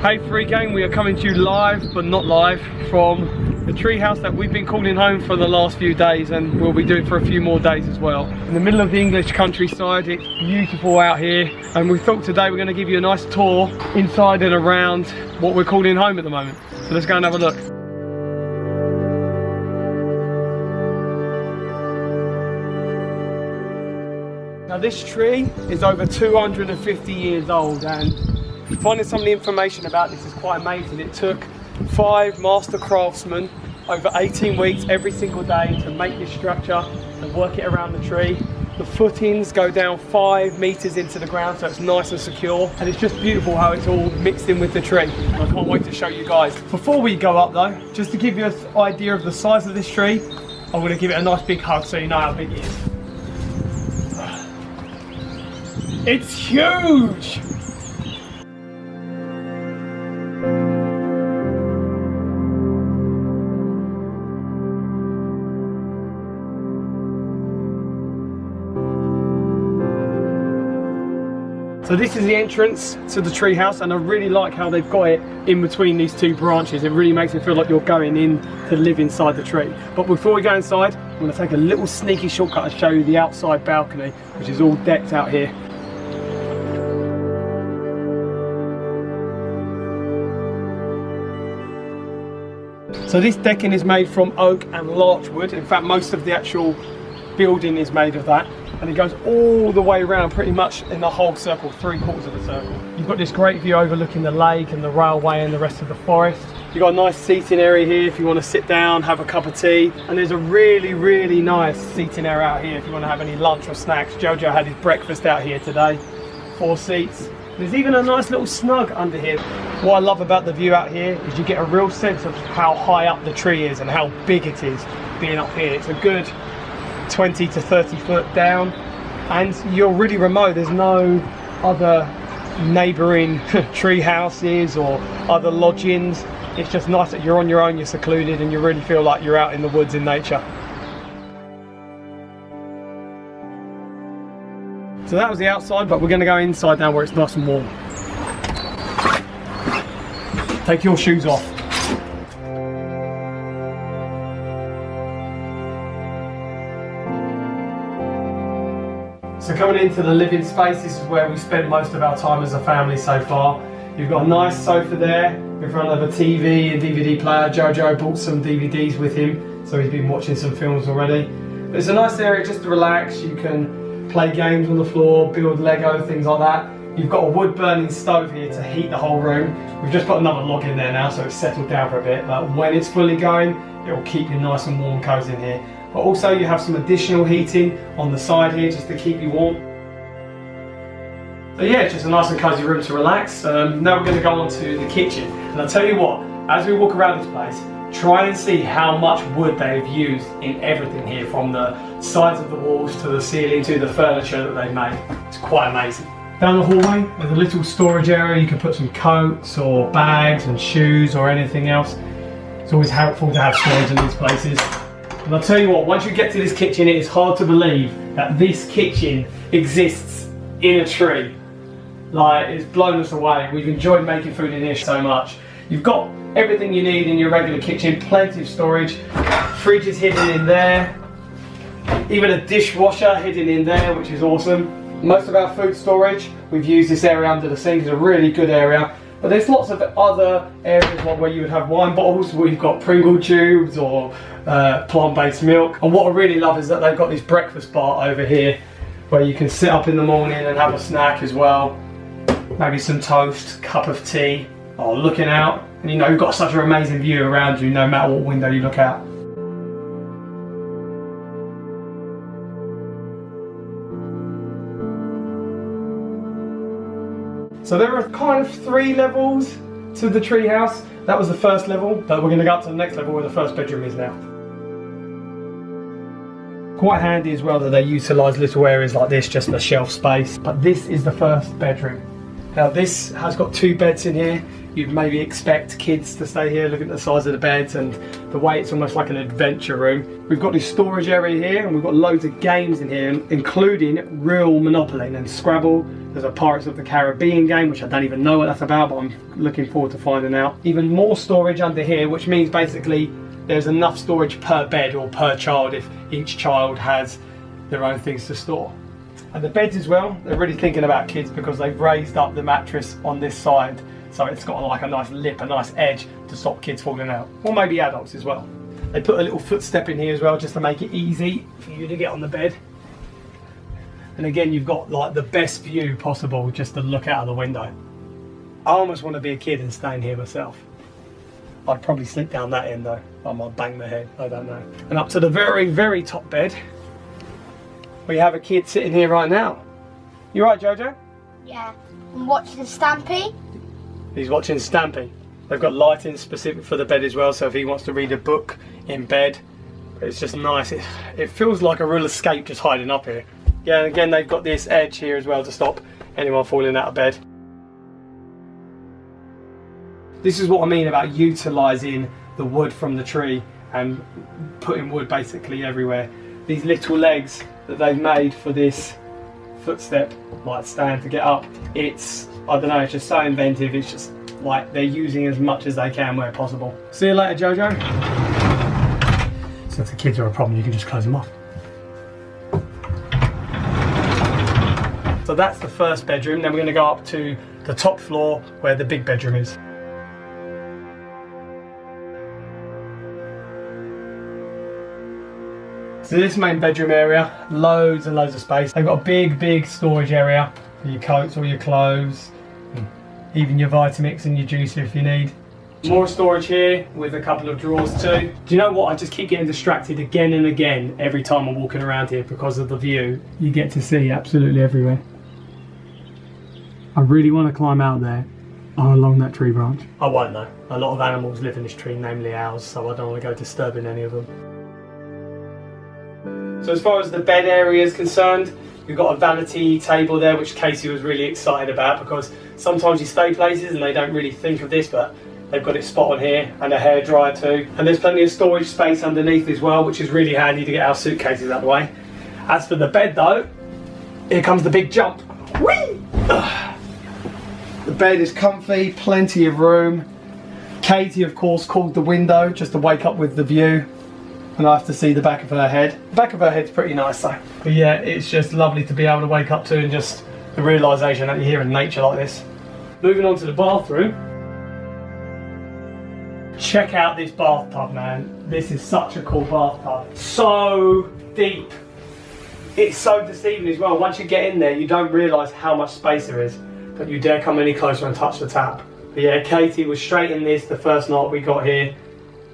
Hey Free Gang, we are coming to you live, but not live, from the treehouse that we've been calling home for the last few days and we'll be doing for a few more days as well. In the middle of the English countryside, it's beautiful out here and we thought today we're going to give you a nice tour inside and around what we're calling home at the moment. So let's go and have a look. Now this tree is over 250 years old and finding some of the information about this is quite amazing. It took five master craftsmen over 18 weeks every single day to make this structure and work it around the tree. The footings go down five meters into the ground so it's nice and secure and it's just beautiful how it's all mixed in with the tree. I can't wait to show you guys. Before we go up though, just to give you an idea of the size of this tree, I'm going to give it a nice big hug so you know how big it is. It's huge! So this is the entrance to the treehouse and I really like how they've got it in between these two branches. It really makes it feel like you're going in to live inside the tree. But before we go inside, I'm going to take a little sneaky shortcut and show you the outside balcony, which is all decked out here. So this decking is made from oak and larch wood. In fact, most of the actual building is made of that and it goes all the way around pretty much in the whole circle, three quarters of a circle. You've got this great view overlooking the lake and the railway and the rest of the forest. You've got a nice seating area here if you want to sit down, have a cup of tea. And there's a really, really nice seating area out here if you want to have any lunch or snacks. Jojo had his breakfast out here today. Four seats. There's even a nice little snug under here. What I love about the view out here is you get a real sense of how high up the tree is and how big it is being up here. It's a good 20 to 30 foot down. And you're really remote. There's no other neighboring tree houses or other lodgings. It's just nice that you're on your own you're secluded and you really feel like you're out in the woods in nature. So that was the outside but we're going to go inside now where it's nice and warm. Take your shoes off coming into the living space, this is where we spent most of our time as a family so far. You've got a nice sofa there in front of a TV and DVD player. Jojo brought some DVDs with him, so he's been watching some films already. But it's a nice area just to relax. You can play games on the floor, build Lego, things like that. You've got a wood burning stove here to heat the whole room. We've just put another log in there now so it's settled down for a bit, but when it's fully going, it will keep you nice and warm cozy in here but also you have some additional heating on the side here just to keep you warm. So yeah, just a nice and cozy room to relax. Um, now we're going to go on to the kitchen. And I'll tell you what, as we walk around this place, try and see how much wood they've used in everything here, from the sides of the walls to the ceiling to the furniture that they've made. It's quite amazing. Down the hallway, there's a little storage area. You can put some coats or bags and shoes or anything else. It's always helpful to have storage in these places. And I'll tell you what, once you get to this kitchen, it is hard to believe that this kitchen exists in a tree. Like, it's blown us away. We've enjoyed making food in here so much. You've got everything you need in your regular kitchen, plenty of storage. Fridge is hidden in there. Even a dishwasher hidden in there, which is awesome. Most of our food storage, we've used this area under the sink. It's a really good area. But there's lots of other areas where you would have wine bottles where you've got Pringle tubes or uh, plant-based milk. And what I really love is that they've got this breakfast bar over here where you can sit up in the morning and have a snack as well. Maybe some toast, cup of tea, or looking out. And you know, you've got such an amazing view around you no matter what window you look out. So there are kind of three levels to the treehouse. That was the first level, but we're going to go up to the next level where the first bedroom is now. Quite handy as well that they utilise little areas like this just for shelf space. But this is the first bedroom. Now this has got two beds in here. you'd maybe expect kids to stay here. Look at the size of the beds and the way it's almost like an adventure room. We've got this storage area here and we've got loads of games in here, including real Monopoly and Scrabble. There's a Pirates of the Caribbean game, which I don't even know what that's about, but I'm looking forward to finding out. Even more storage under here, which means basically there's enough storage per bed or per child if each child has their own things to store. And the beds as well, they're really thinking about kids because they've raised up the mattress on this side so it's got like a nice lip, a nice edge to stop kids falling out. Or maybe adults as well. They put a little footstep in here as well just to make it easy for you to get on the bed. And again, you've got like the best view possible just to look out of the window. I almost want to be a kid and stay in here myself. I'd probably sleep down that end though. I might bang my head, I don't know. And up to the very, very top bed, we have a kid sitting here right now. You right, Jojo? Yeah. I'm watching Stampy. He's watching Stampy. They've got lighting specific for the bed as well, so if he wants to read a book in bed, it's just nice. It, it feels like a real escape just hiding up here. Yeah, and again, they've got this edge here as well to stop anyone falling out of bed. This is what I mean about utilising the wood from the tree and putting wood basically everywhere. These little legs that they've made for this footstep like stand to get up, it's, I don't know, it's just so inventive. It's just like they're using as much as they can where possible. See you later, Jojo. So if the kids are a problem, you can just close them off. So that's the first bedroom. Then we're going to go up to the top floor where the big bedroom is. So this main bedroom area, loads and loads of space. They've got a big, big storage area for your coats, all your clothes, even your Vitamix and your juicer if you need. More storage here with a couple of drawers too. Do you know what? I just keep getting distracted again and again every time I'm walking around here because of the view. You get to see absolutely everywhere. I really want to climb out there along that tree branch. I won't though. A lot of animals live in this tree, namely owls, so I don't want to go disturbing any of them. So as far as the bed area is concerned, we've got a vanity table there, which Casey was really excited about because sometimes you stay places and they don't really think of this, but they've got it spot on here and a hair dryer too. And there's plenty of storage space underneath as well, which is really handy to get our suitcases out of the way. As for the bed though, here comes the big jump. Whee! The bed is comfy, plenty of room. Katie, of course, called the window just to wake up with the view I to see the back of her head. The back of her head's pretty nice though. But yeah, it's just lovely to be able to wake up to and just the realisation that you're here in nature like this. Moving on to the bathroom. Check out this bathtub, man. This is such a cool bathtub. So deep. It's so deceiving as well. Once you get in there, you don't realise how much space there is. Don't you dare come any closer and touch the tap. But yeah, Katie was straight in this the first night we got here.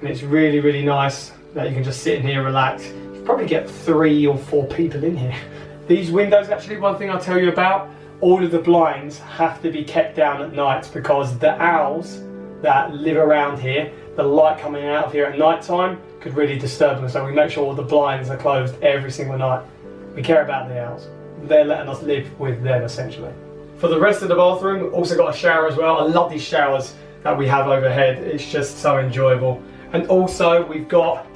And it's really, really nice that you can just sit in here, relax. You probably get three or four people in here. These windows, actually, one thing I'll tell you about, all of the blinds have to be kept down at night because the owls that live around here, the light coming out of here at night time could really disturb them. So we make sure all the blinds are closed every single night. We care about the owls. They're letting us live with them essentially. For the rest of the bathroom, also got a shower as well. I love these showers that we have overhead. It's just so enjoyable. And also we've got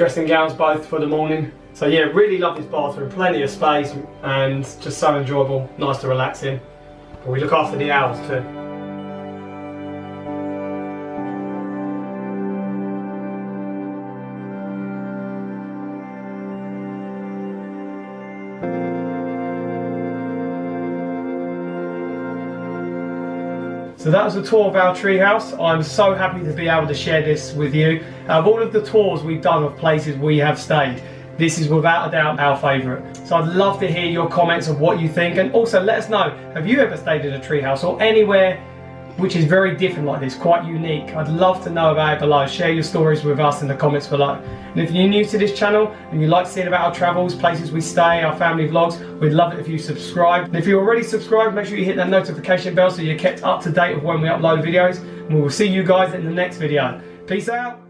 dressing gowns both for the morning. So yeah, really love this bathroom, plenty of space and just so enjoyable, nice to relax in. But we look after the owls too. So that was a tour of our treehouse. I'm so happy to be able to share this with you. Of all of the tours we've done of places we have stayed, this is without a doubt our favourite. So I'd love to hear your comments of what you think and also let us know, have you ever stayed in a treehouse or anywhere which is very different like this, quite unique. I'd love to know about it below. Share your stories with us in the comments below. And if you're new to this channel and you like seeing about our travels, places we stay, our family vlogs, we'd love it if you subscribe. And if you're already subscribed, make sure you hit that notification bell so you're kept up to date of when we upload videos. And we will see you guys in the next video. Peace out.